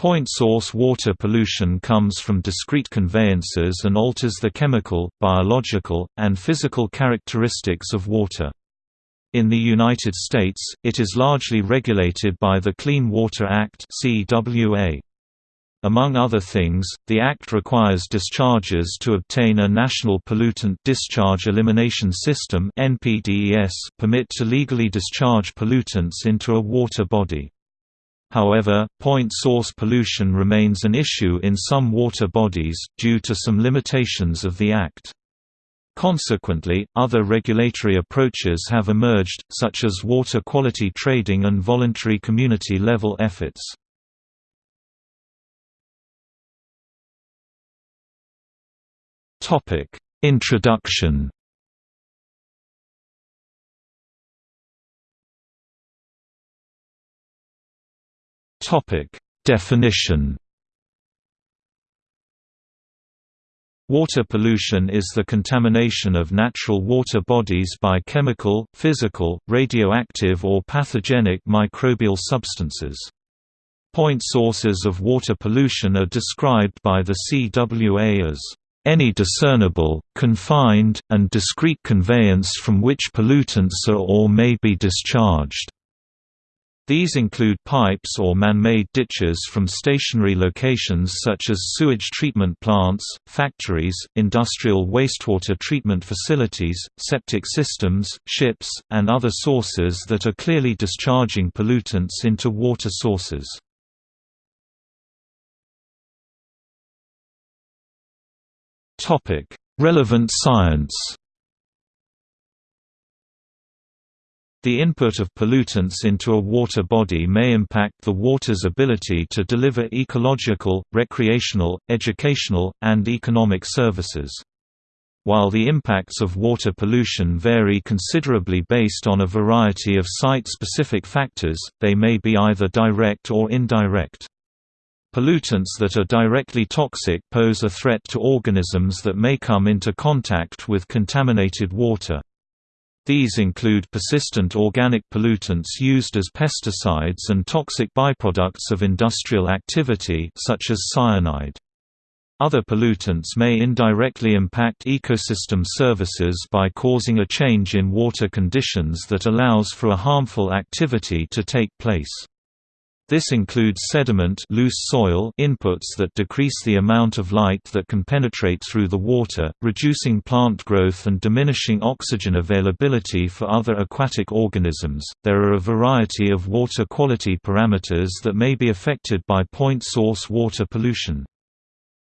Point source water pollution comes from discrete conveyances and alters the chemical, biological, and physical characteristics of water. In the United States, it is largely regulated by the Clean Water Act. Among other things, the Act requires discharges to obtain a National Pollutant Discharge Elimination System permit to legally discharge pollutants into a water body. However, point source pollution remains an issue in some water bodies, due to some limitations of the Act. Consequently, other regulatory approaches have emerged, such as water quality trading and voluntary community-level efforts. Introduction Topic: Definition. Water pollution is the contamination of natural water bodies by chemical, physical, radioactive or pathogenic microbial substances. Point sources of water pollution are described by the CWA as any discernible, confined, and discrete conveyance from which pollutants are or may be discharged. These include pipes or man-made ditches from stationary locations such as sewage treatment plants, factories, industrial wastewater treatment facilities, septic systems, ships, and other sources that are clearly discharging pollutants into water sources. Relevant science The input of pollutants into a water body may impact the water's ability to deliver ecological, recreational, educational, and economic services. While the impacts of water pollution vary considerably based on a variety of site-specific factors, they may be either direct or indirect. Pollutants that are directly toxic pose a threat to organisms that may come into contact with contaminated water. These include persistent organic pollutants used as pesticides and toxic byproducts of industrial activity such as cyanide. Other pollutants may indirectly impact ecosystem services by causing a change in water conditions that allows for a harmful activity to take place. This includes sediment loose soil inputs that decrease the amount of light that can penetrate through the water, reducing plant growth and diminishing oxygen availability for other aquatic organisms. There are a variety of water quality parameters that may be affected by point source water pollution.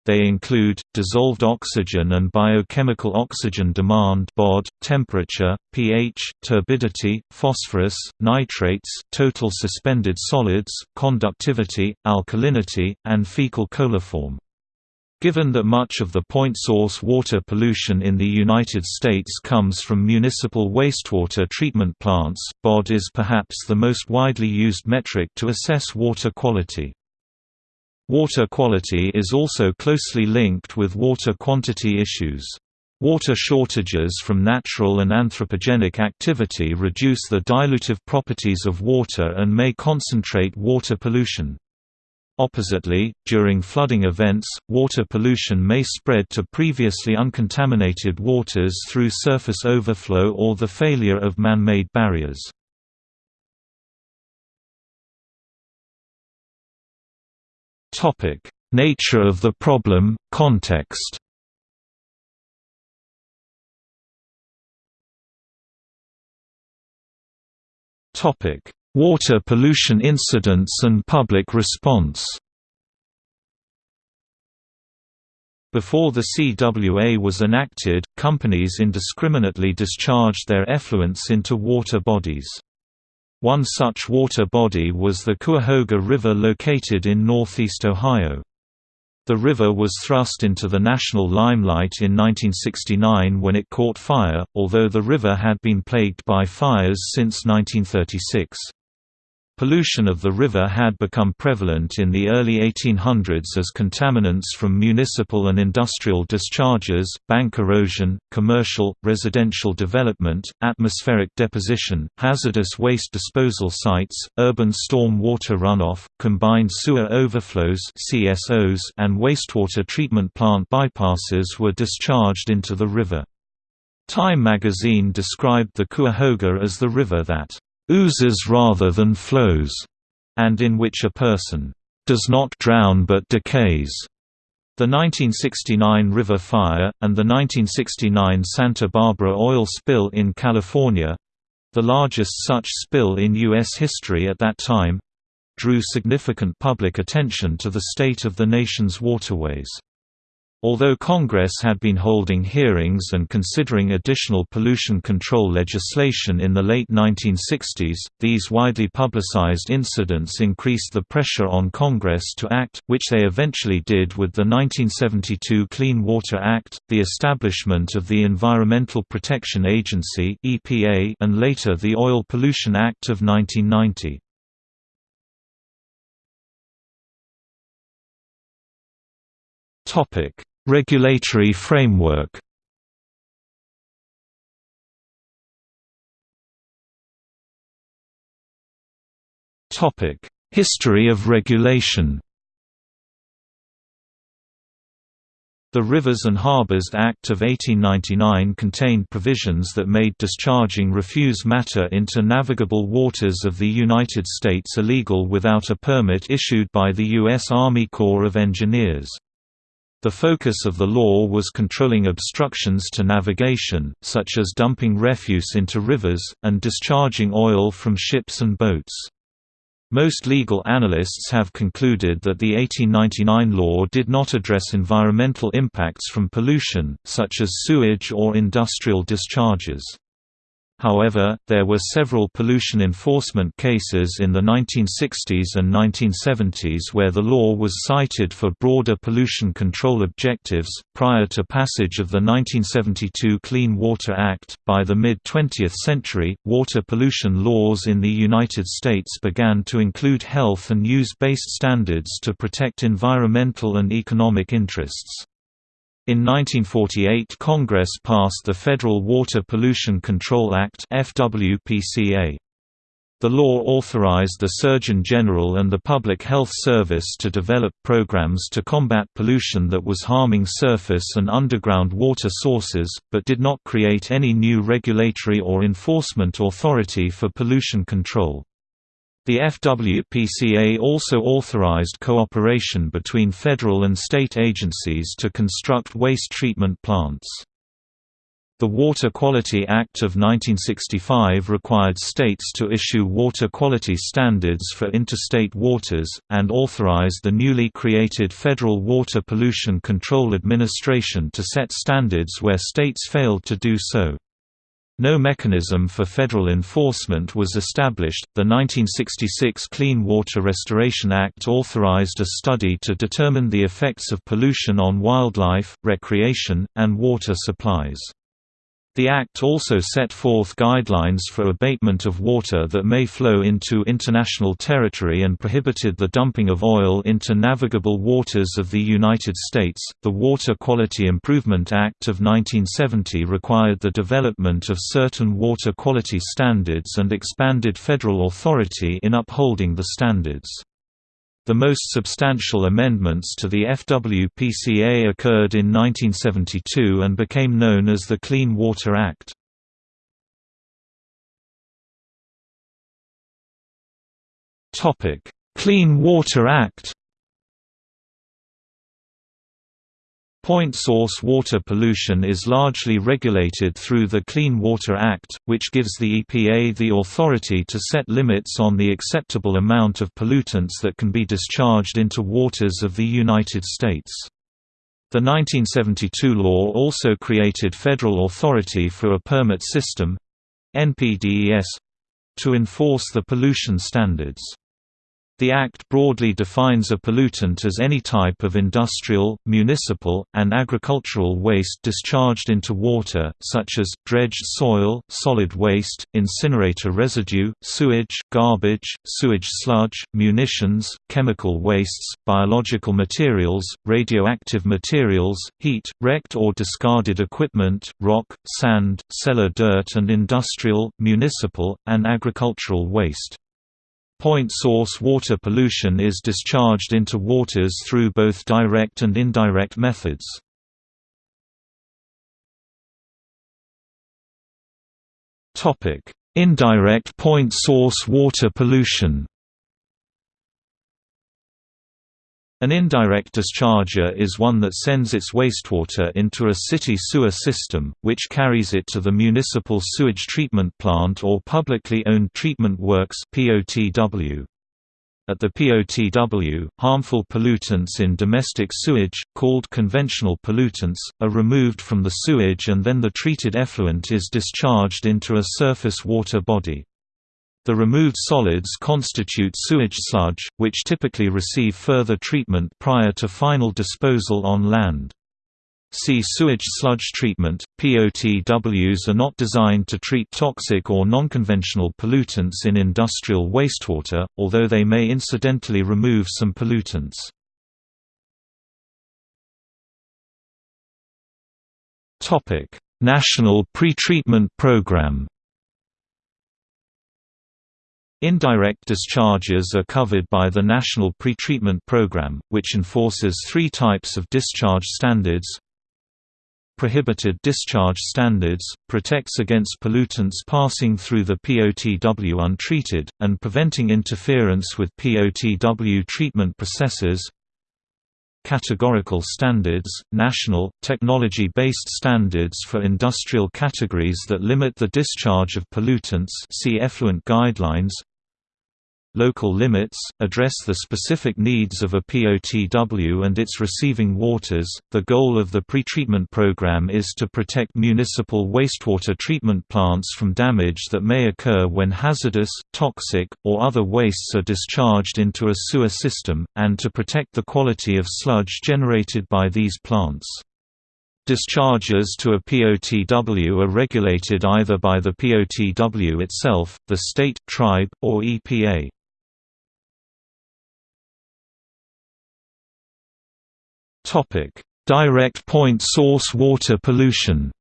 They include, dissolved oxygen and biochemical oxygen demand BOD, temperature, pH, turbidity, phosphorus, nitrates, total suspended solids, conductivity, alkalinity, and fecal coliform. Given that much of the point source water pollution in the United States comes from municipal wastewater treatment plants, BOD is perhaps the most widely used metric to assess water quality. Water quality is also closely linked with water quantity issues. Water shortages from natural and anthropogenic activity reduce the dilutive properties of water and may concentrate water pollution. Oppositely, during flooding events, water pollution may spread to previously uncontaminated waters through surface overflow or the failure of man-made barriers. Topic: Nature of the problem, context. Topic: Water pollution incidents and public response. Before the CWA was enacted, companies indiscriminately discharged their effluents into water bodies. One such water body was the Cuyahoga River located in northeast Ohio. The river was thrust into the national limelight in 1969 when it caught fire, although the river had been plagued by fires since 1936. Pollution of the river had become prevalent in the early 1800s as contaminants from municipal and industrial discharges, bank erosion, commercial, residential development, atmospheric deposition, hazardous waste disposal sites, urban storm water runoff, combined sewer overflows CSOs, and wastewater treatment plant bypasses were discharged into the river. Time magazine described the Cuyahoga as the river that oozes rather than flows, and in which a person does not drown but decays. The 1969 River Fire, and the 1969 Santa Barbara oil spill in California—the largest such spill in U.S. history at that time—drew significant public attention to the state of the nation's waterways. Although Congress had been holding hearings and considering additional pollution control legislation in the late 1960s, these widely publicized incidents increased the pressure on Congress to act, which they eventually did with the 1972 Clean Water Act, the establishment of the Environmental Protection Agency and later the Oil Pollution Act of 1990. Topic: Regulatory framework. Topic: History of regulation. The Rivers and Harbors Act of 1899 contained provisions that made discharging refuse matter into navigable waters of the United States illegal without a permit issued by the U.S. Army Corps of Engineers. The focus of the law was controlling obstructions to navigation, such as dumping refuse into rivers, and discharging oil from ships and boats. Most legal analysts have concluded that the 1899 law did not address environmental impacts from pollution, such as sewage or industrial discharges. However, there were several pollution enforcement cases in the 1960s and 1970s where the law was cited for broader pollution control objectives. Prior to passage of the 1972 Clean Water Act, by the mid 20th century, water pollution laws in the United States began to include health and use based standards to protect environmental and economic interests. In 1948 Congress passed the Federal Water Pollution Control Act FWPCA. The law authorized the Surgeon General and the Public Health Service to develop programs to combat pollution that was harming surface and underground water sources, but did not create any new regulatory or enforcement authority for pollution control. The FWPCA also authorized cooperation between federal and state agencies to construct waste treatment plants. The Water Quality Act of 1965 required states to issue water quality standards for interstate waters, and authorized the newly created Federal Water Pollution Control Administration to set standards where states failed to do so. No mechanism for federal enforcement was established. The 1966 Clean Water Restoration Act authorized a study to determine the effects of pollution on wildlife, recreation, and water supplies. The Act also set forth guidelines for abatement of water that may flow into international territory and prohibited the dumping of oil into navigable waters of the United States. The Water Quality Improvement Act of 1970 required the development of certain water quality standards and expanded federal authority in upholding the standards. The most substantial amendments to the FWPCA occurred in 1972 and became known as the Clean Water Act. Clean Water Act Point source water pollution is largely regulated through the Clean Water Act, which gives the EPA the authority to set limits on the acceptable amount of pollutants that can be discharged into waters of the United States. The 1972 law also created federal authority for a permit system—NPDES—to enforce the pollution standards. The Act broadly defines a pollutant as any type of industrial, municipal, and agricultural waste discharged into water, such as, dredged soil, solid waste, incinerator residue, sewage, garbage, sewage sludge, munitions, chemical wastes, biological materials, radioactive materials, heat, wrecked or discarded equipment, rock, sand, cellar dirt and industrial, municipal, and agricultural waste. Point source water pollution is discharged into waters through both direct and indirect methods. Indirect point source water pollution An indirect discharger is one that sends its wastewater into a city sewer system, which carries it to the municipal sewage treatment plant or publicly owned treatment works POTW. At the POTW, harmful pollutants in domestic sewage, called conventional pollutants, are removed from the sewage and then the treated effluent is discharged into a surface water body. The removed solids constitute sewage sludge, which typically receive further treatment prior to final disposal on land. See sewage sludge treatment. POTWs are not designed to treat toxic or nonconventional pollutants in industrial wastewater, although they may incidentally remove some pollutants. Topic: National Pretreatment Program Indirect discharges are covered by the National Pretreatment Program, which enforces three types of discharge standards. Prohibited discharge standards, protects against pollutants passing through the POTW untreated, and preventing interference with POTW treatment processes. Categorical standards, national, technology-based standards for industrial categories that limit the discharge of pollutants see effluent guidelines Local limits address the specific needs of a POTW and its receiving waters. The goal of the pretreatment program is to protect municipal wastewater treatment plants from damage that may occur when hazardous, toxic, or other wastes are discharged into a sewer system, and to protect the quality of sludge generated by these plants. Discharges to a POTW are regulated either by the POTW itself, the state, tribe, or EPA. Topic: Direct point source water pollution.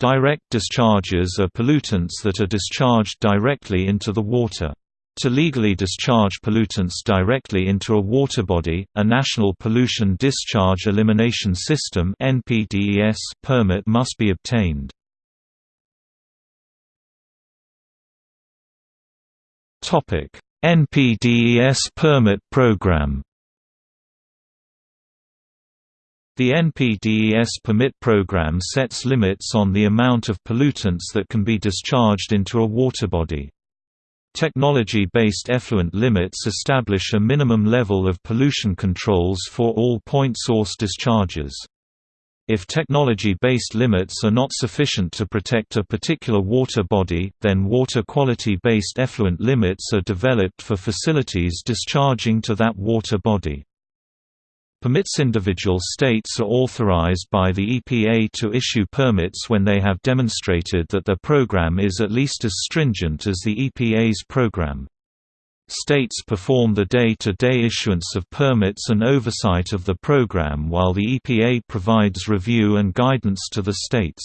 Direct discharges are pollutants that are discharged directly into the water. To legally discharge pollutants directly into a water body, a National Pollution Discharge Elimination System (NPDES) permit must be obtained. NPDES permit program The NPDES permit program sets limits on the amount of pollutants that can be discharged into a water body. Technology-based effluent limits establish a minimum level of pollution controls for all point source discharges. If technology-based limits are not sufficient to protect a particular water body, then water quality-based effluent limits are developed for facilities discharging to that water body. Permits individual states are authorized by the EPA to issue permits when they have demonstrated that their program is at least as stringent as the EPA's program. States perform the day-to-day -day issuance of permits and oversight of the program while the EPA provides review and guidance to the states.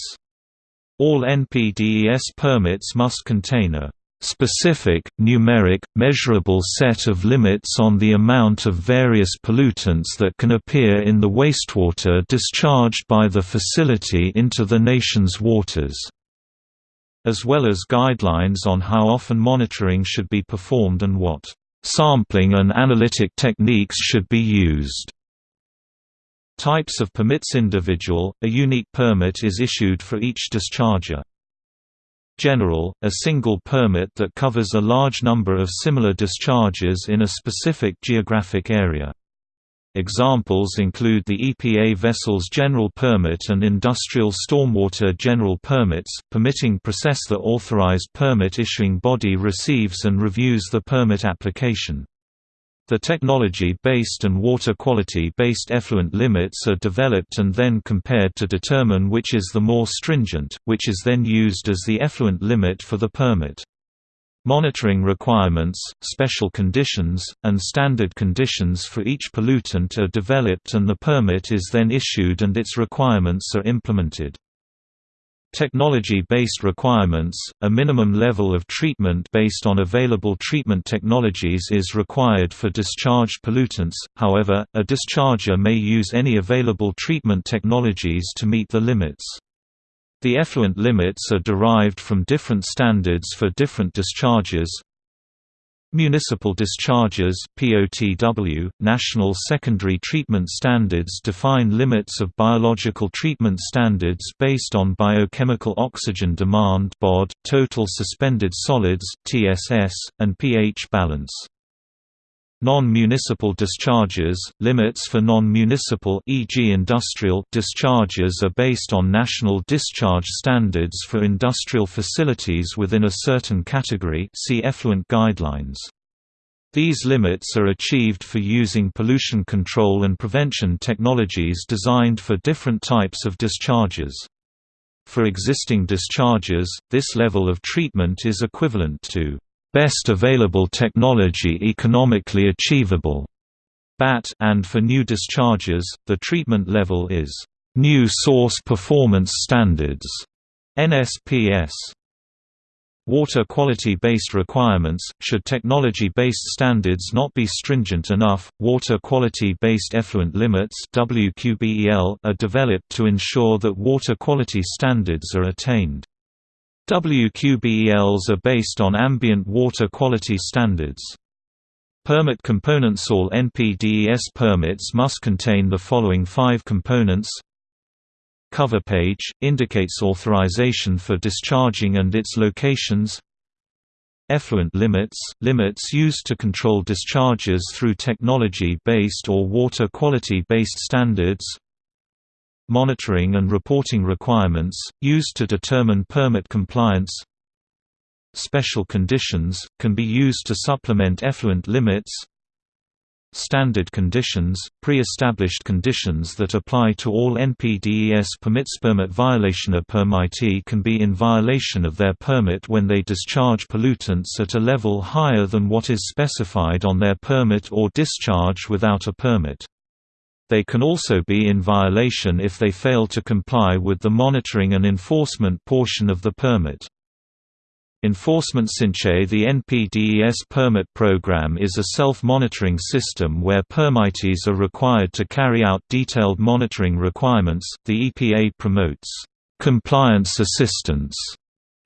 All NPDES permits must contain a specific, numeric, measurable set of limits on the amount of various pollutants that can appear in the wastewater discharged by the facility into the nation's waters as well as guidelines on how often monitoring should be performed and what sampling and analytic techniques should be used. Types of permits individual, a unique permit is issued for each discharger. General, a single permit that covers a large number of similar discharges in a specific geographic area. Examples include the EPA Vessels General Permit and Industrial Stormwater General Permits, permitting process the authorized permit issuing body receives and reviews the permit application. The technology-based and water quality-based effluent limits are developed and then compared to determine which is the more stringent, which is then used as the effluent limit for the permit. Monitoring requirements, special conditions, and standard conditions for each pollutant are developed and the permit is then issued and its requirements are implemented. Technology-based requirements, a minimum level of treatment based on available treatment technologies is required for discharged pollutants, however, a discharger may use any available treatment technologies to meet the limits. The effluent limits are derived from different standards for different discharges. Municipal discharges POTW, National Secondary Treatment Standards define limits of biological treatment standards based on biochemical oxygen demand BOD, total suspended solids TSS, and pH balance. Non-municipal discharges, limits for non-municipal e.g. industrial discharges are based on national discharge standards for industrial facilities within a certain category see effluent guidelines. These limits are achieved for using pollution control and prevention technologies designed for different types of discharges. For existing discharges, this level of treatment is equivalent to best available technology economically achievable BAT and for new discharges, the treatment level is New Source Performance Standards NSPS. Water quality-based requirements, should technology-based standards not be stringent enough, water quality-based effluent limits are developed to ensure that water quality standards are attained. WQBELs are based on ambient water quality standards. Permit components All NPDES permits must contain the following five components. Cover page, indicates authorization for discharging and its locations. Effluent limits, limits used to control discharges through technology-based or water quality-based standards monitoring and reporting requirements, used to determine permit compliance Special conditions, can be used to supplement effluent limits Standard conditions, pre-established conditions that apply to all NPDES permits. Permit violation A permittee can be in violation of their permit when they discharge pollutants at a level higher than what is specified on their permit or discharge without a permit. They can also be in violation if they fail to comply with the monitoring and enforcement portion of the permit. Enforcement Sinche The NPDES permit program is a self-monitoring system where permittees are required to carry out detailed monitoring requirements. The EPA promotes compliance assistance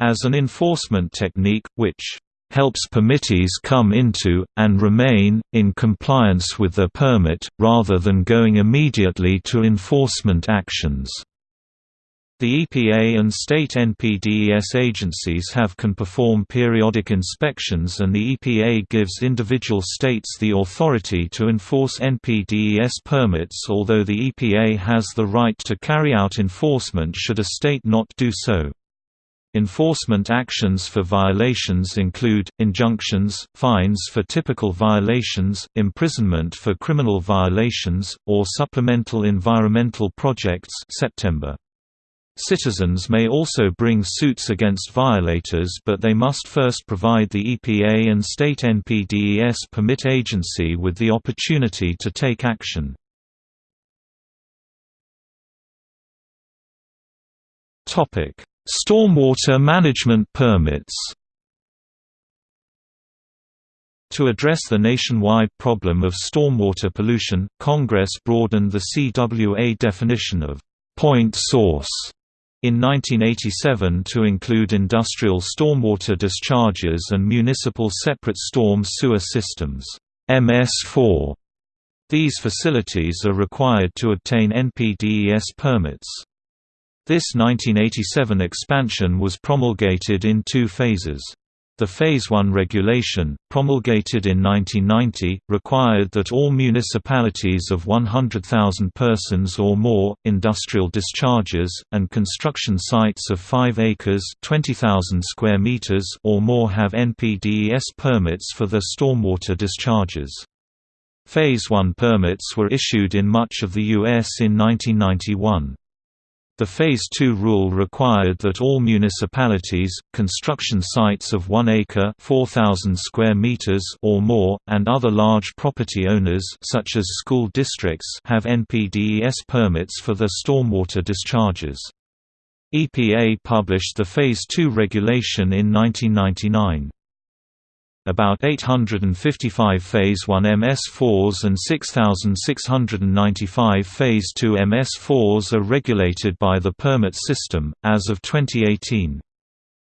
as an enforcement technique, which helps permittees come into, and remain, in compliance with their permit, rather than going immediately to enforcement actions. The EPA and state NPDES agencies have can perform periodic inspections and the EPA gives individual states the authority to enforce NPDES permits although the EPA has the right to carry out enforcement should a state not do so. Enforcement actions for violations include, injunctions, fines for typical violations, imprisonment for criminal violations, or supplemental environmental projects September. Citizens may also bring suits against violators but they must first provide the EPA and state NPDES permit agency with the opportunity to take action. Topic Stormwater management permits To address the nationwide problem of stormwater pollution, Congress broadened the CWA definition of «point source» in 1987 to include industrial stormwater discharges and municipal separate storm sewer systems MS4. These facilities are required to obtain NPDES permits. This 1987 expansion was promulgated in two phases. The Phase 1 regulation, promulgated in 1990, required that all municipalities of 100,000 persons or more, industrial discharges, and construction sites of 5 acres square meters or more have NPDES permits for their stormwater discharges. Phase 1 permits were issued in much of the U.S. in 1991. The Phase 2 rule required that all municipalities, construction sites of 1 acre 4,000 square meters or more, and other large property owners such as school districts have NPDES permits for their stormwater discharges. EPA published the Phase 2 regulation in 1999. About 855 Phase 1 MS4s and 6,695 Phase 2 MS4s are regulated by the permit system, as of 2018.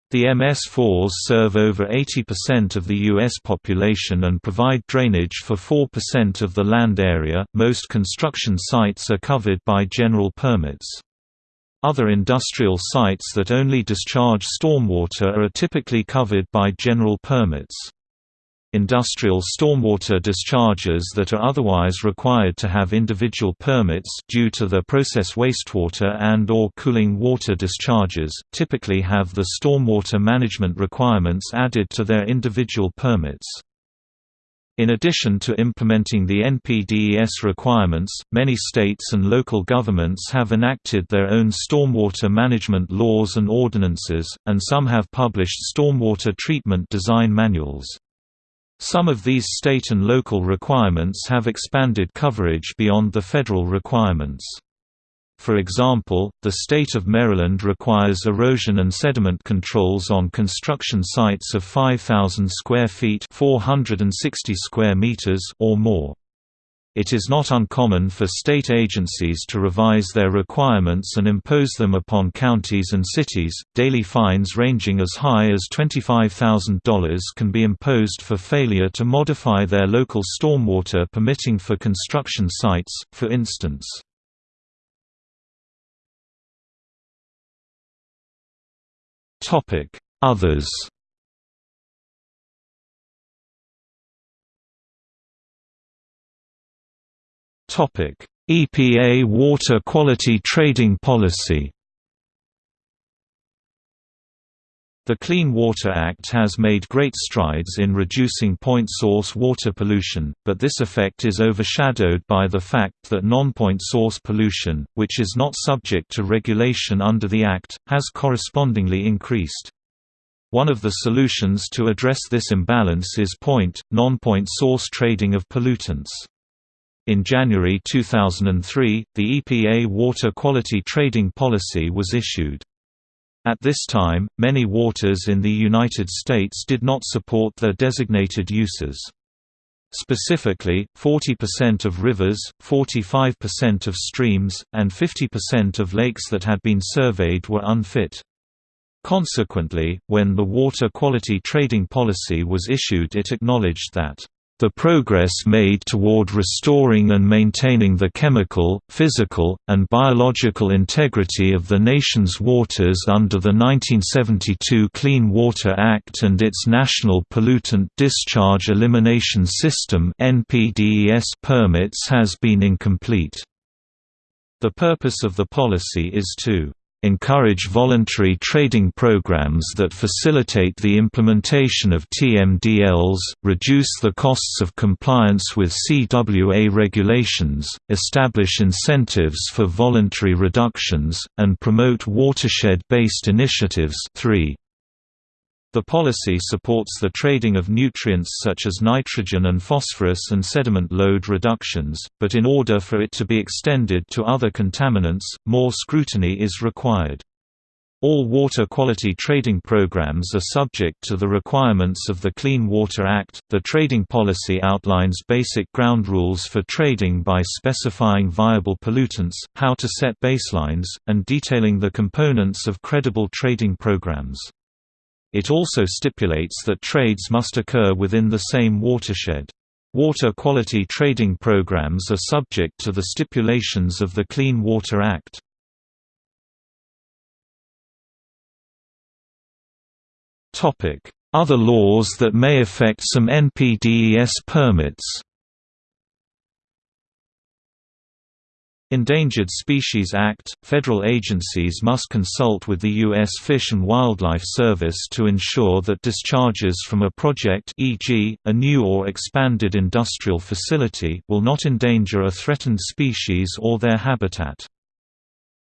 The MS4s serve over 80% of the U.S. population and provide drainage for 4% of the land area. Most construction sites are covered by general permits. Other industrial sites that only discharge stormwater are typically covered by general permits. Industrial stormwater discharges that are otherwise required to have individual permits due to the process wastewater and or cooling water discharges, typically have the stormwater management requirements added to their individual permits. In addition to implementing the NPDES requirements, many states and local governments have enacted their own stormwater management laws and ordinances, and some have published stormwater treatment design manuals. Some of these state and local requirements have expanded coverage beyond the federal requirements. For example, the state of Maryland requires erosion and sediment controls on construction sites of 5,000 square feet 460 square meters or more. It is not uncommon for state agencies to revise their requirements and impose them upon counties and cities. Daily fines ranging as high as $25,000 can be imposed for failure to modify their local stormwater permitting for construction sites, for instance. Topic: Others EPA water quality trading policy The Clean Water Act has made great strides in reducing point source water pollution, but this effect is overshadowed by the fact that non-point source pollution, which is not subject to regulation under the Act, has correspondingly increased. One of the solutions to address this imbalance is point, non-point source trading of pollutants. In January 2003, the EPA Water Quality Trading Policy was issued. At this time, many waters in the United States did not support their designated uses. Specifically, 40% of rivers, 45% of streams, and 50% of lakes that had been surveyed were unfit. Consequently, when the Water Quality Trading Policy was issued it acknowledged that the progress made toward restoring and maintaining the chemical, physical, and biological integrity of the nation's waters under the 1972 Clean Water Act and its National Pollutant Discharge Elimination System permits has been incomplete. The purpose of the policy is to encourage voluntary trading programs that facilitate the implementation of TMDLs, reduce the costs of compliance with CWA regulations, establish incentives for voluntary reductions, and promote watershed-based initiatives 3. The policy supports the trading of nutrients such as nitrogen and phosphorus and sediment load reductions, but in order for it to be extended to other contaminants, more scrutiny is required. All water quality trading programs are subject to the requirements of the Clean Water Act. The trading policy outlines basic ground rules for trading by specifying viable pollutants, how to set baselines, and detailing the components of credible trading programs. It also stipulates that trades must occur within the same watershed. Water quality trading programs are subject to the stipulations of the Clean Water Act. Other laws that may affect some NPDES permits Endangered Species Act – Federal agencies must consult with the U.S. Fish and Wildlife Service to ensure that discharges from a project e.g., a new or expanded industrial facility will not endanger a threatened species or their habitat.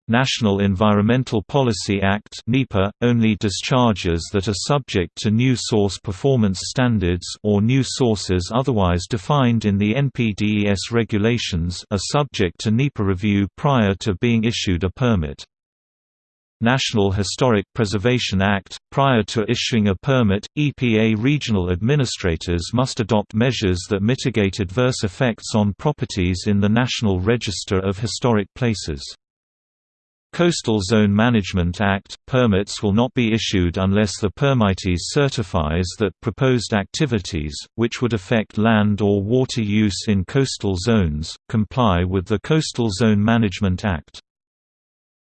National Environmental Policy Act NEPA, only discharges that are subject to new source performance standards or new sources otherwise defined in the NPDES regulations are subject to NEPA review prior to being issued a permit. National Historic Preservation Act – Prior to issuing a permit, EPA regional administrators must adopt measures that mitigate adverse effects on properties in the National Register of Historic Places. Coastal Zone Management Act – Permits will not be issued unless the permittee certifies that proposed activities, which would affect land or water use in coastal zones, comply with the Coastal Zone Management Act.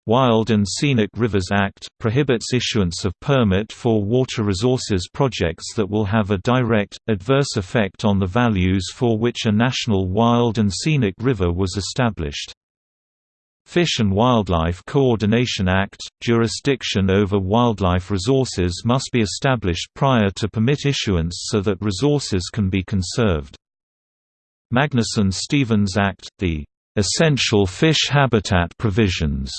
Wild and Scenic Rivers Act – prohibits issuance of permit for water resources projects that will have a direct, adverse effect on the values for which a national wild and scenic river was established. Fish and Wildlife Coordination Act – Jurisdiction over wildlife resources must be established prior to permit issuance so that resources can be conserved. Magnuson-Stevens Act – The "...essential fish habitat provisions."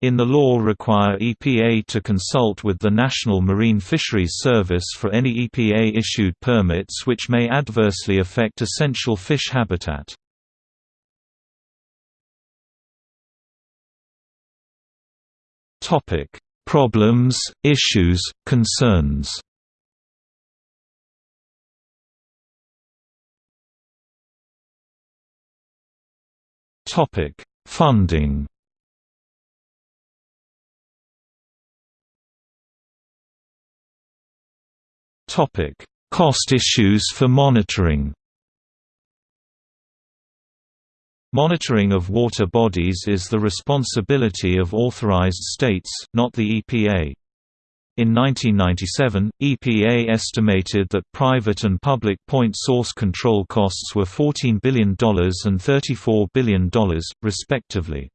In the law require EPA to consult with the National Marine Fisheries Service for any EPA-issued permits which may adversely affect essential fish habitat. Topic: Problems, issues, concerns. Topic: Funding. Topic: Cost issues for monitoring. Monitoring of water bodies is the responsibility of authorized states, not the EPA. In 1997, EPA estimated that private and public point source control costs were $14 billion and $34 billion, respectively.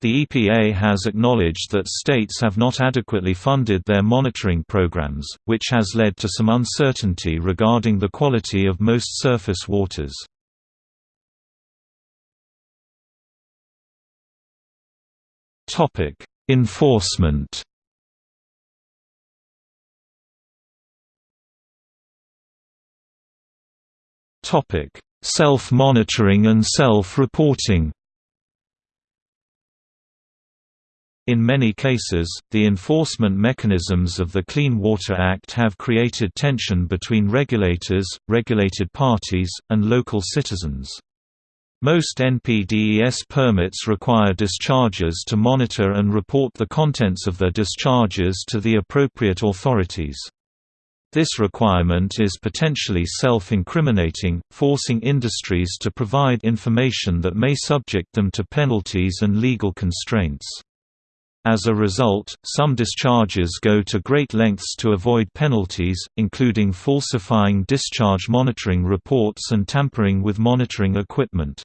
The EPA has acknowledged that states have not adequately funded their monitoring programs, which has led to some uncertainty regarding the quality of most surface waters. Topic: Enforcement. Topic: Self-monitoring and self-reporting. In many cases, the enforcement mechanisms of the Clean Water Act have created tension between regulators, regulated parties, and local citizens. Most NPDES permits require dischargers to monitor and report the contents of their discharges to the appropriate authorities. This requirement is potentially self-incriminating, forcing industries to provide information that may subject them to penalties and legal constraints. As a result, some discharges go to great lengths to avoid penalties, including falsifying discharge monitoring reports and tampering with monitoring equipment.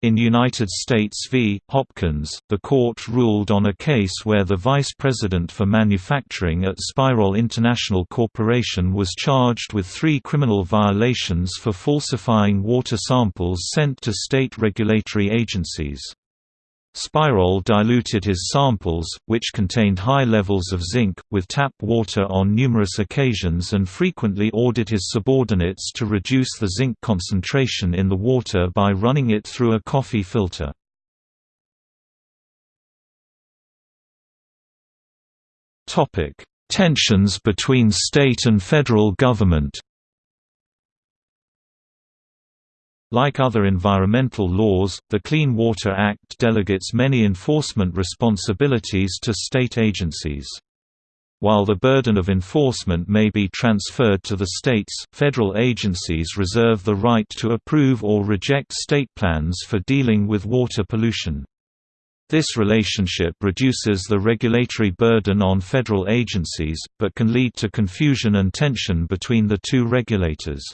In United States v. Hopkins, the court ruled on a case where the vice president for manufacturing at Spirol International Corporation was charged with three criminal violations for falsifying water samples sent to state regulatory agencies. Spirol diluted his samples, which contained high levels of zinc, with tap water on numerous occasions and frequently ordered his subordinates to reduce the zinc concentration in the water by running it through a coffee filter. Tensions between state and federal government Like other environmental laws, the Clean Water Act delegates many enforcement responsibilities to state agencies. While the burden of enforcement may be transferred to the states, federal agencies reserve the right to approve or reject state plans for dealing with water pollution. This relationship reduces the regulatory burden on federal agencies, but can lead to confusion and tension between the two regulators.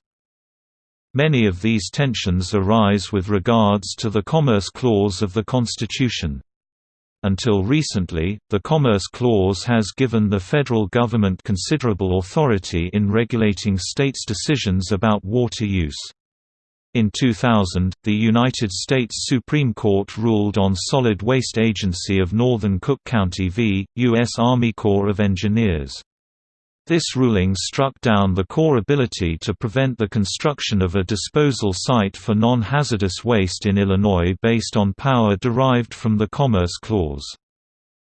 Many of these tensions arise with regards to the Commerce Clause of the Constitution. Until recently, the Commerce Clause has given the federal government considerable authority in regulating states' decisions about water use. In 2000, the United States Supreme Court ruled on Solid Waste Agency of Northern Cook County v. U.S. Army Corps of Engineers. This ruling struck down the Corps' ability to prevent the construction of a disposal site for non-hazardous waste in Illinois based on power derived from the Commerce Clause.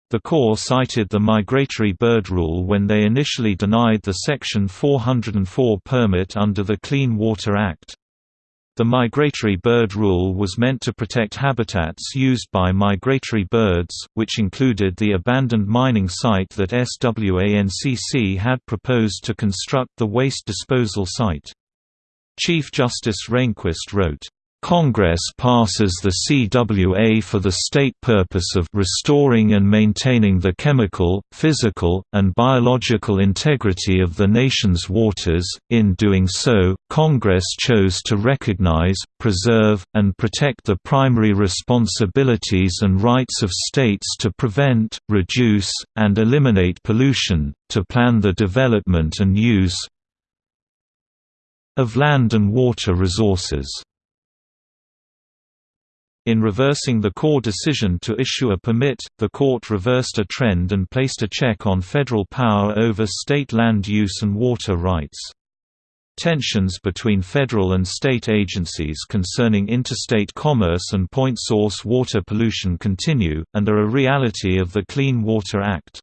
The Corps cited the migratory bird rule when they initially denied the Section 404 permit under the Clean Water Act. The migratory bird rule was meant to protect habitats used by migratory birds, which included the abandoned mining site that SWANCC had proposed to construct the waste disposal site. Chief Justice Rehnquist wrote, Congress passes the CWA for the state purpose of restoring and maintaining the chemical, physical, and biological integrity of the nation's waters. In doing so, Congress chose to recognize, preserve, and protect the primary responsibilities and rights of states to prevent, reduce, and eliminate pollution, to plan the development and use of land and water resources. In reversing the Corps' decision to issue a permit, the court reversed a trend and placed a check on federal power over state land use and water rights. Tensions between federal and state agencies concerning interstate commerce and point source water pollution continue, and are a reality of the Clean Water Act.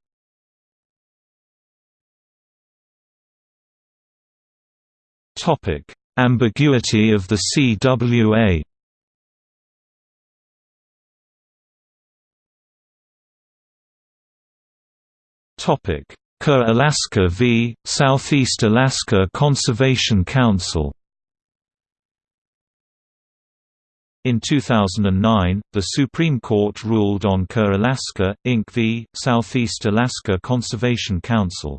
Ambiguity of the CWA Topic: Alaska v. Southeast Alaska Conservation Council In 2009, the Supreme Court ruled on Coeur Alaska, Inc. v. Southeast Alaska Conservation Council.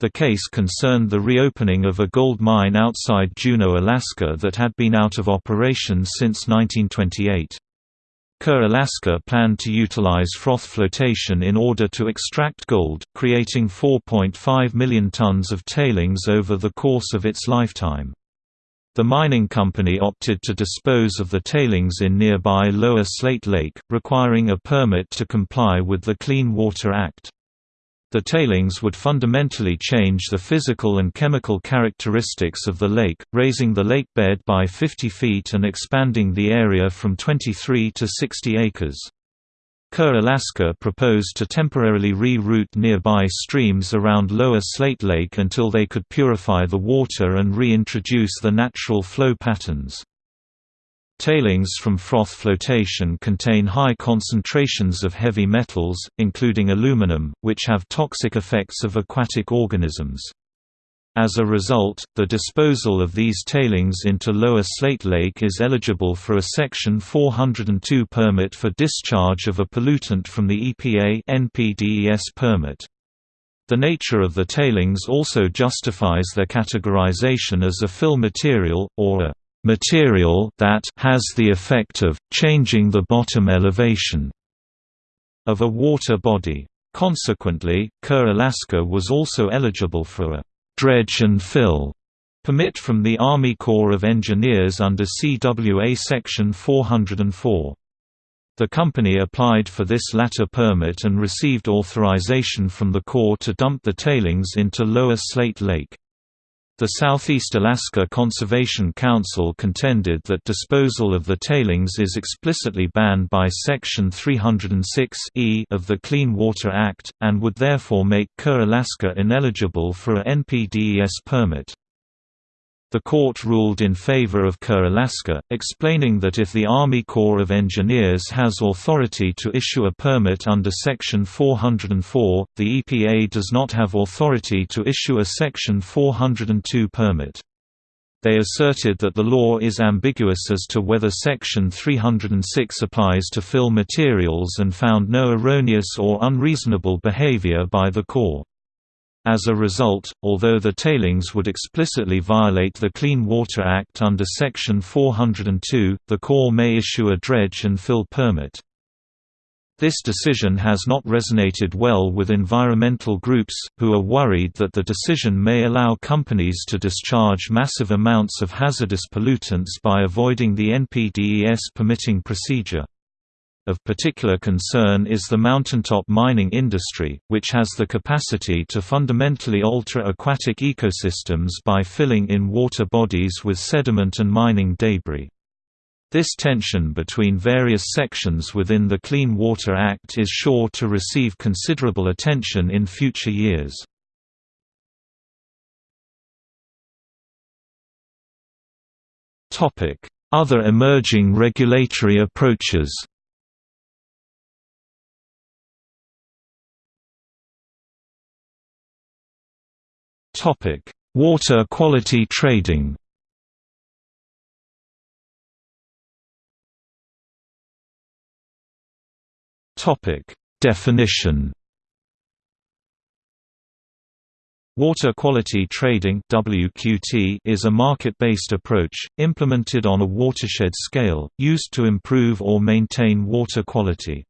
The case concerned the reopening of a gold mine outside Juneau, Alaska that had been out of operation since 1928. Coeur Alaska planned to utilize froth flotation in order to extract gold, creating 4.5 million tons of tailings over the course of its lifetime. The mining company opted to dispose of the tailings in nearby Lower Slate Lake, requiring a permit to comply with the Clean Water Act. The tailings would fundamentally change the physical and chemical characteristics of the lake, raising the lake bed by 50 feet and expanding the area from 23 to 60 acres. Coeur Alaska proposed to temporarily re-route nearby streams around Lower Slate Lake until they could purify the water and reintroduce the natural flow patterns. Tailings from froth flotation contain high concentrations of heavy metals, including aluminum, which have toxic effects of aquatic organisms. As a result, the disposal of these tailings into Lower Slate Lake is eligible for a Section 402 permit for discharge of a pollutant from the EPA NPDES permit. The nature of the tailings also justifies their categorization as a fill material, or a material that has the effect of changing the bottom elevation of a water body. Consequently, Coeur Alaska was also eligible for a dredge and fill permit from the Army Corps of Engineers under CWA Section 404. The company applied for this latter permit and received authorization from the Corps to dump the tailings into Lower Slate Lake. The Southeast Alaska Conservation Council contended that disposal of the tailings is explicitly banned by Section 306 e of the Clean Water Act, and would therefore make Coeur Alaska ineligible for a NPDES permit. The court ruled in favor of Coeur Alaska, explaining that if the Army Corps of Engineers has authority to issue a permit under Section 404, the EPA does not have authority to issue a Section 402 permit. They asserted that the law is ambiguous as to whether Section 306 applies to fill materials and found no erroneous or unreasonable behavior by the Corps. As a result, although the tailings would explicitly violate the Clean Water Act under Section 402, the Corps may issue a dredge and fill permit. This decision has not resonated well with environmental groups, who are worried that the decision may allow companies to discharge massive amounts of hazardous pollutants by avoiding the NPDES permitting procedure. Of particular concern is the mountaintop mining industry, which has the capacity to fundamentally alter aquatic ecosystems by filling in water bodies with sediment and mining debris. This tension between various sections within the Clean Water Act is sure to receive considerable attention in future years. Other emerging regulatory approaches Water quality trading Definition. Water quality trading (WQT) is a market-based approach implemented on a watershed scale, used to improve or maintain water quality.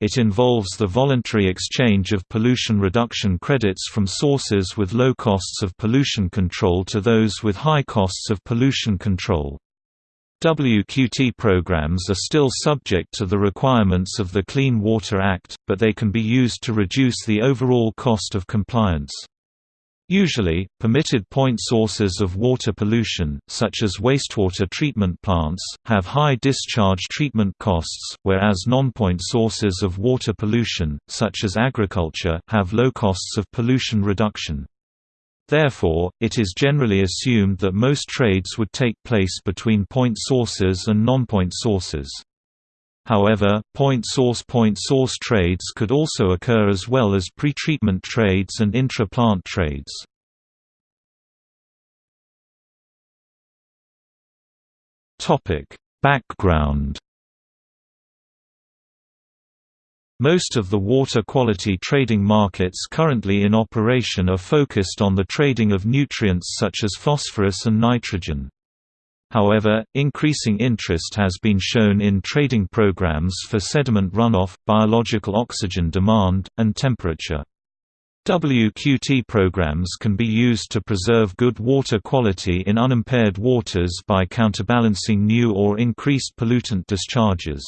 It involves the voluntary exchange of pollution reduction credits from sources with low costs of pollution control to those with high costs of pollution control. WQT programs are still subject to the requirements of the Clean Water Act, but they can be used to reduce the overall cost of compliance. Usually, permitted point sources of water pollution, such as wastewater treatment plants, have high discharge treatment costs, whereas non-point sources of water pollution, such as agriculture, have low costs of pollution reduction. Therefore, it is generally assumed that most trades would take place between point sources and non-point sources. However, point source-point source trades could also occur as well as pretreatment trades and intra-plant trades. Background Most of the water quality trading markets currently in operation are focused on the trading of nutrients such as phosphorus and nitrogen. However, increasing interest has been shown in trading programs for sediment runoff, biological oxygen demand, and temperature. WQT programs can be used to preserve good water quality in unimpaired waters by counterbalancing new or increased pollutant discharges.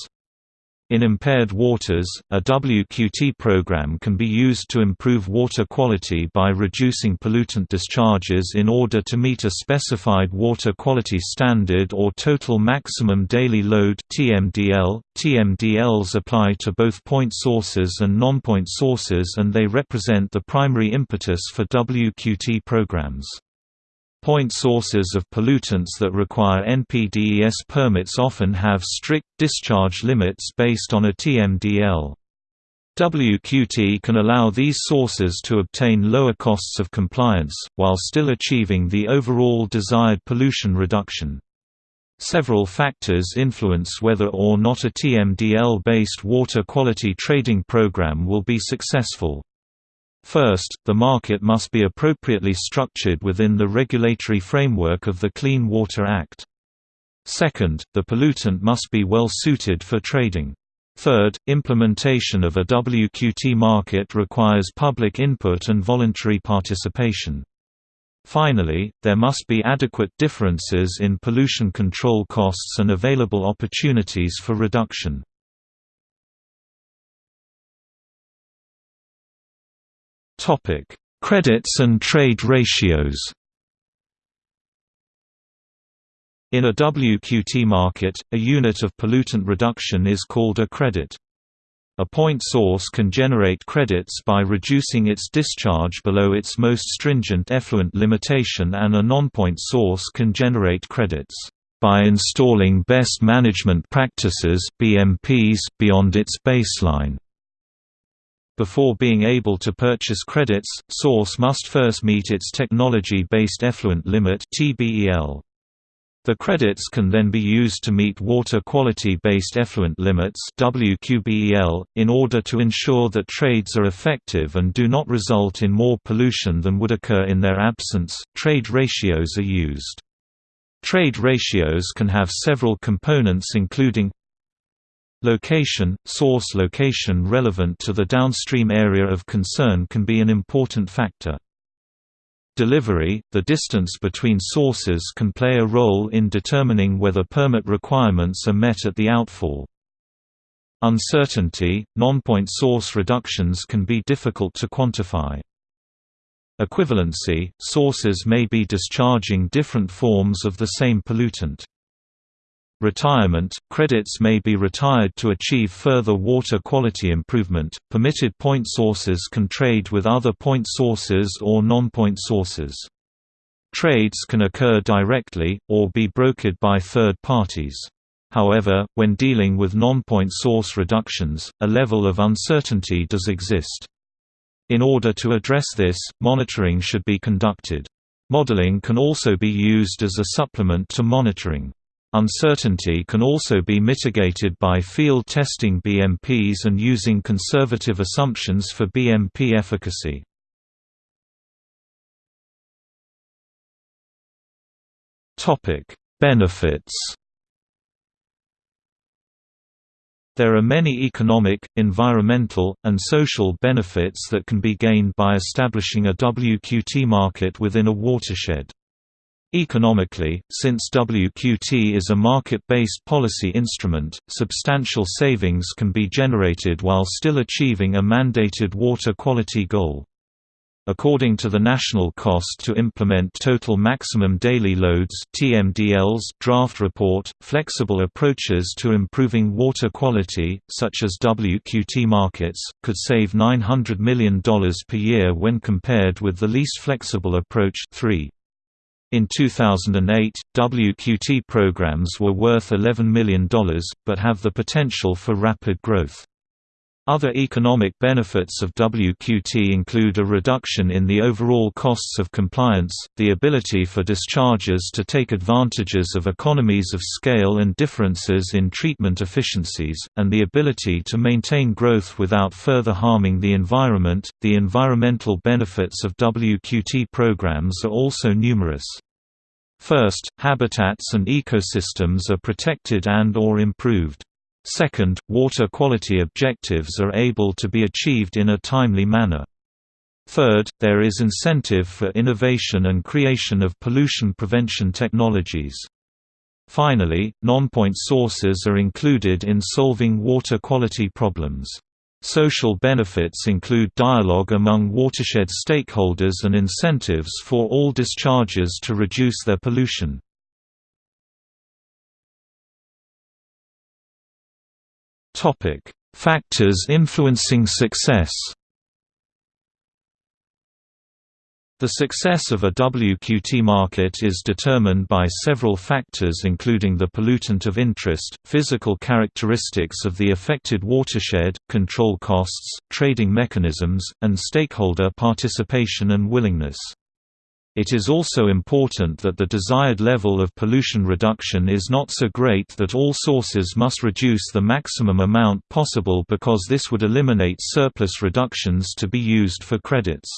In impaired waters, a WQT program can be used to improve water quality by reducing pollutant discharges in order to meet a specified water quality standard or total maximum daily load (TMDL). TMDLs apply to both point sources and non-point sources and they represent the primary impetus for WQT programs. Point sources of pollutants that require NPDES permits often have strict discharge limits based on a TMDL. WQT can allow these sources to obtain lower costs of compliance, while still achieving the overall desired pollution reduction. Several factors influence whether or not a TMDL-based water quality trading program will be successful. First, the market must be appropriately structured within the regulatory framework of the Clean Water Act. Second, the pollutant must be well suited for trading. Third, implementation of a WQT market requires public input and voluntary participation. Finally, there must be adequate differences in pollution control costs and available opportunities for reduction. Topic: Credits and trade ratios. In a WQT market, a unit of pollutant reduction is called a credit. A point source can generate credits by reducing its discharge below its most stringent effluent limitation and a non-point source can generate credits by installing best management practices BMPs beyond its baseline. Before being able to purchase credits, source must first meet its technology-based effluent limit. The credits can then be used to meet water quality-based effluent limits WQBEL, in order to ensure that trades are effective and do not result in more pollution than would occur in their absence. Trade ratios are used. Trade ratios can have several components including Location – Source location relevant to the downstream area of concern can be an important factor. Delivery – The distance between sources can play a role in determining whether permit requirements are met at the outfall. Uncertainty – Non-point source reductions can be difficult to quantify. Equivalency – Sources may be discharging different forms of the same pollutant. Retirement – Credits may be retired to achieve further water quality improvement. Permitted point sources can trade with other point sources or non-point sources. Trades can occur directly, or be brokered by third parties. However, when dealing with non-point source reductions, a level of uncertainty does exist. In order to address this, monitoring should be conducted. Modeling can also be used as a supplement to monitoring. Uncertainty can also be mitigated by field testing BMPs and using conservative assumptions for BMP efficacy. Benefits There are many economic, environmental, and social benefits that can be gained by establishing a WQT market within a watershed. Economically, since WQT is a market-based policy instrument, substantial savings can be generated while still achieving a mandated water quality goal. According to the National Cost to Implement Total Maximum Daily Loads (TMDLs) draft report, flexible approaches to improving water quality, such as WQT markets, could save $900 million per year when compared with the least flexible approach 3. In 2008, WQT programs were worth $11 million, but have the potential for rapid growth. Other economic benefits of WQT include a reduction in the overall costs of compliance, the ability for dischargers to take advantages of economies of scale and differences in treatment efficiencies, and the ability to maintain growth without further harming the environment. The environmental benefits of WQT programs are also numerous. First, habitats and ecosystems are protected and or improved. Second, water quality objectives are able to be achieved in a timely manner. Third, there is incentive for innovation and creation of pollution prevention technologies. Finally, non-point sources are included in solving water quality problems. Social benefits include dialogue among watershed stakeholders and incentives for all discharges to reduce their pollution. Factors influencing success The success of a WQT market is determined by several factors including the pollutant of interest, physical characteristics of the affected watershed, control costs, trading mechanisms, and stakeholder participation and willingness. It is also important that the desired level of pollution reduction is not so great that all sources must reduce the maximum amount possible because this would eliminate surplus reductions to be used for credits.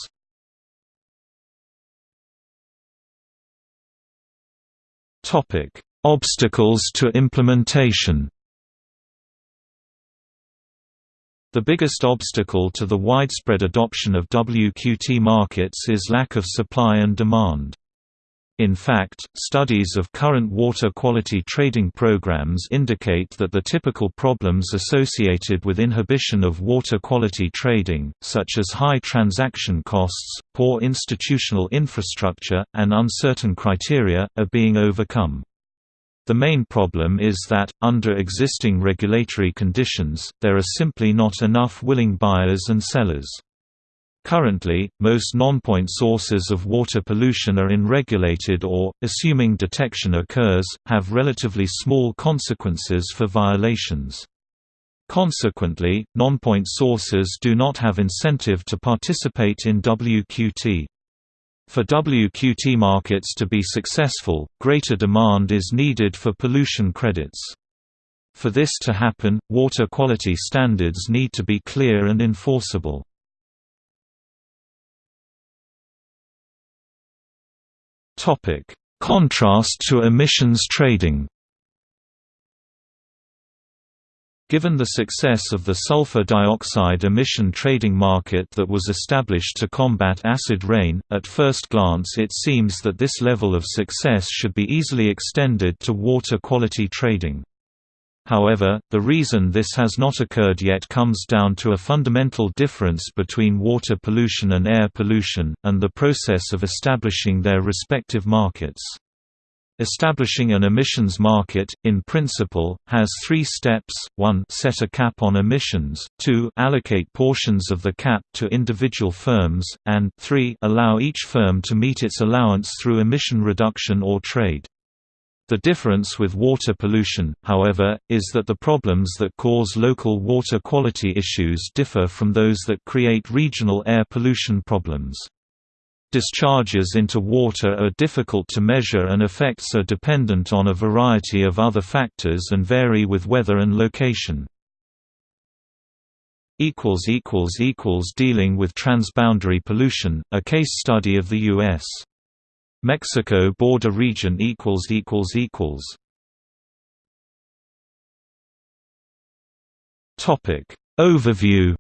Obstacles to implementation. The biggest obstacle to the widespread adoption of WQT markets is lack of supply and demand. In fact, studies of current water quality trading programs indicate that the typical problems associated with inhibition of water quality trading, such as high transaction costs, poor institutional infrastructure, and uncertain criteria, are being overcome. The main problem is that, under existing regulatory conditions, there are simply not enough willing buyers and sellers. Currently, most non-point sources of water pollution are unregulated or, assuming detection occurs, have relatively small consequences for violations. Consequently, non-point sources do not have incentive to participate in WQT. For WQT markets to be successful, greater demand is needed for pollution credits. For this to happen, water quality standards need to be clear and enforceable. Contrast to emissions trading Given the success of the sulfur dioxide emission trading market that was established to combat acid rain, at first glance it seems that this level of success should be easily extended to water quality trading. However, the reason this has not occurred yet comes down to a fundamental difference between water pollution and air pollution, and the process of establishing their respective markets. Establishing an emissions market, in principle, has three steps, 1 set a cap on emissions, 2 allocate portions of the cap to individual firms, and 3 allow each firm to meet its allowance through emission reduction or trade. The difference with water pollution, however, is that the problems that cause local water quality issues differ from those that create regional air pollution problems. Discharges into water are difficult to measure and effects are dependent on a variety of other factors and vary with weather and location. Dealing with transboundary pollution, a case study of the U.S. Mexico border region Overview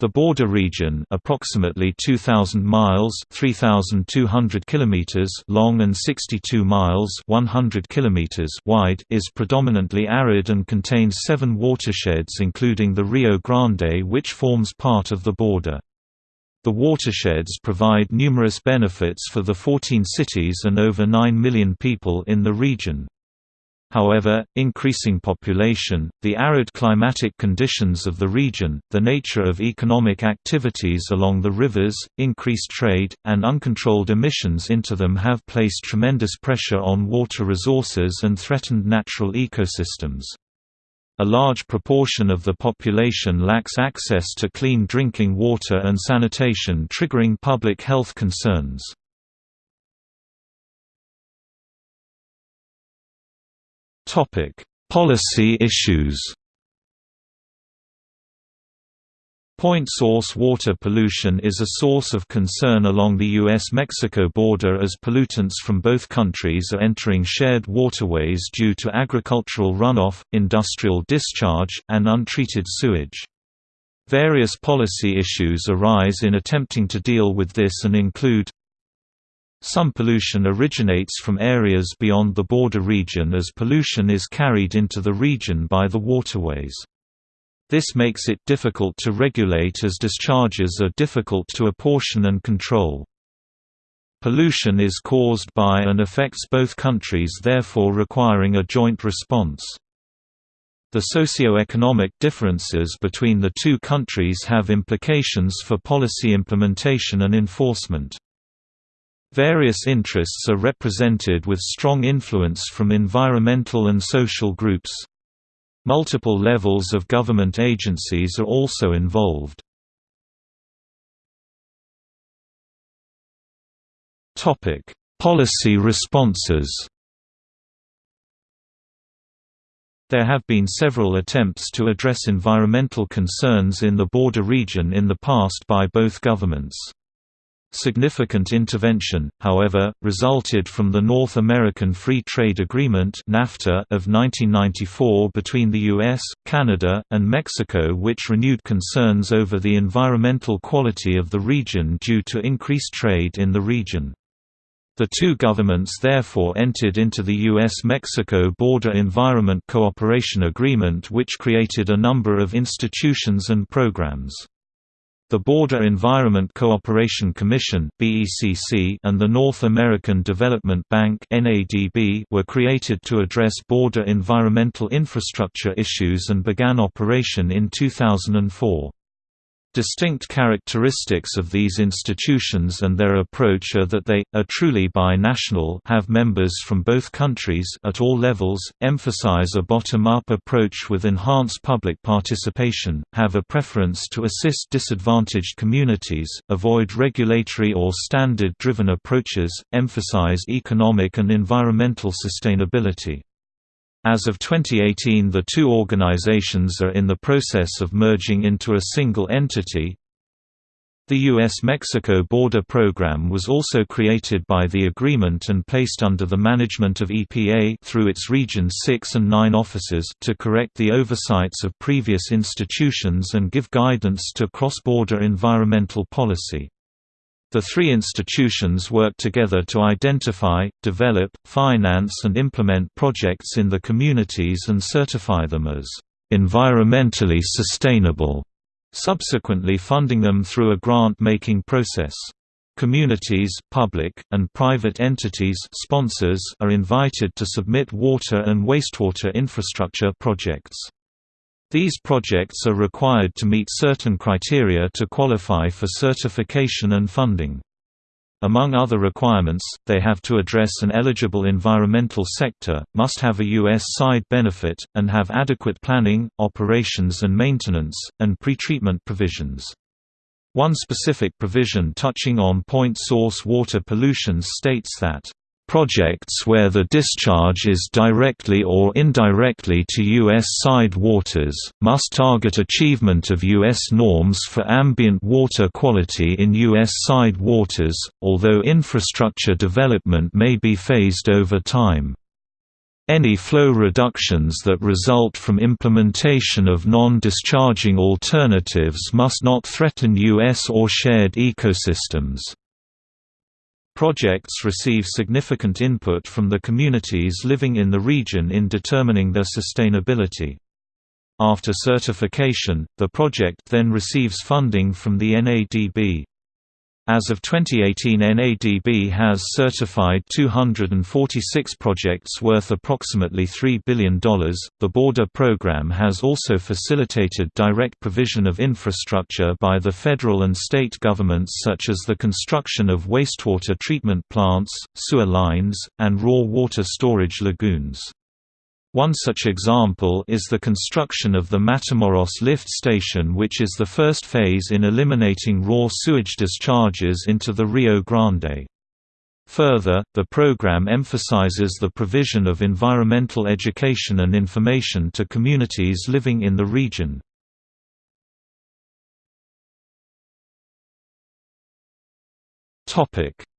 The border region, approximately 2000 miles (3200 kilometers) long and 62 miles (100 kilometers) wide, is predominantly arid and contains 7 watersheds including the Rio Grande which forms part of the border. The watersheds provide numerous benefits for the 14 cities and over 9 million people in the region. However, increasing population, the arid climatic conditions of the region, the nature of economic activities along the rivers, increased trade, and uncontrolled emissions into them have placed tremendous pressure on water resources and threatened natural ecosystems. A large proportion of the population lacks access to clean drinking water and sanitation triggering public health concerns. Topic: Policy issues. Point source water pollution is a source of concern along the U.S.-Mexico border as pollutants from both countries are entering shared waterways due to agricultural runoff, industrial discharge, and untreated sewage. Various policy issues arise in attempting to deal with this and include some pollution originates from areas beyond the border region as pollution is carried into the region by the waterways. This makes it difficult to regulate as discharges are difficult to apportion and control. Pollution is caused by and affects both countries therefore requiring a joint response. The socio-economic differences between the two countries have implications for policy implementation and enforcement. Various interests are represented with strong influence from environmental and social groups. Multiple levels of government agencies are also involved. Policy responses There have been several attempts to address environmental concerns in the border region in the past by both governments. Significant intervention, however, resulted from the North American Free Trade Agreement of 1994 between the US, Canada, and Mexico which renewed concerns over the environmental quality of the region due to increased trade in the region. The two governments therefore entered into the U.S.-Mexico Border Environment Cooperation Agreement which created a number of institutions and programs. The Border Environment Cooperation Commission and the North American Development Bank were created to address border environmental infrastructure issues and began operation in 2004. Distinct characteristics of these institutions and their approach are that they, are truly bi-national have members from both countries at all levels, emphasize a bottom-up approach with enhanced public participation, have a preference to assist disadvantaged communities, avoid regulatory or standard-driven approaches, emphasize economic and environmental sustainability. As of 2018 the two organizations are in the process of merging into a single entity. The U.S.-Mexico border program was also created by the agreement and placed under the management of EPA through its Region 6 and 9 offices to correct the oversights of previous institutions and give guidance to cross-border environmental policy. The three institutions work together to identify, develop, finance and implement projects in the communities and certify them as environmentally sustainable, subsequently funding them through a grant-making process. Communities, public, and private entities sponsors are invited to submit water and wastewater infrastructure projects. These projects are required to meet certain criteria to qualify for certification and funding. Among other requirements, they have to address an eligible environmental sector, must have a U.S. side benefit, and have adequate planning, operations and maintenance, and pretreatment provisions. One specific provision touching on point source water pollution states that Projects where the discharge is directly or indirectly to U.S. side waters, must target achievement of U.S. norms for ambient water quality in U.S. side waters, although infrastructure development may be phased over time. Any flow reductions that result from implementation of non-discharging alternatives must not threaten U.S. or shared ecosystems. Projects receive significant input from the communities living in the region in determining their sustainability. After certification, the project then receives funding from the NADB. As of 2018 NADB has certified 246 projects worth approximately $3 billion. The Border Program has also facilitated direct provision of infrastructure by the federal and state governments such as the construction of wastewater treatment plants, sewer lines, and raw water storage lagoons. One such example is the construction of the Matamoros lift station which is the first phase in eliminating raw sewage discharges into the Rio Grande. Further, the program emphasizes the provision of environmental education and information to communities living in the region.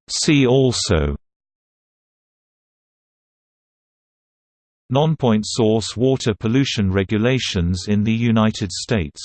See also Non-point source water pollution regulations in the United States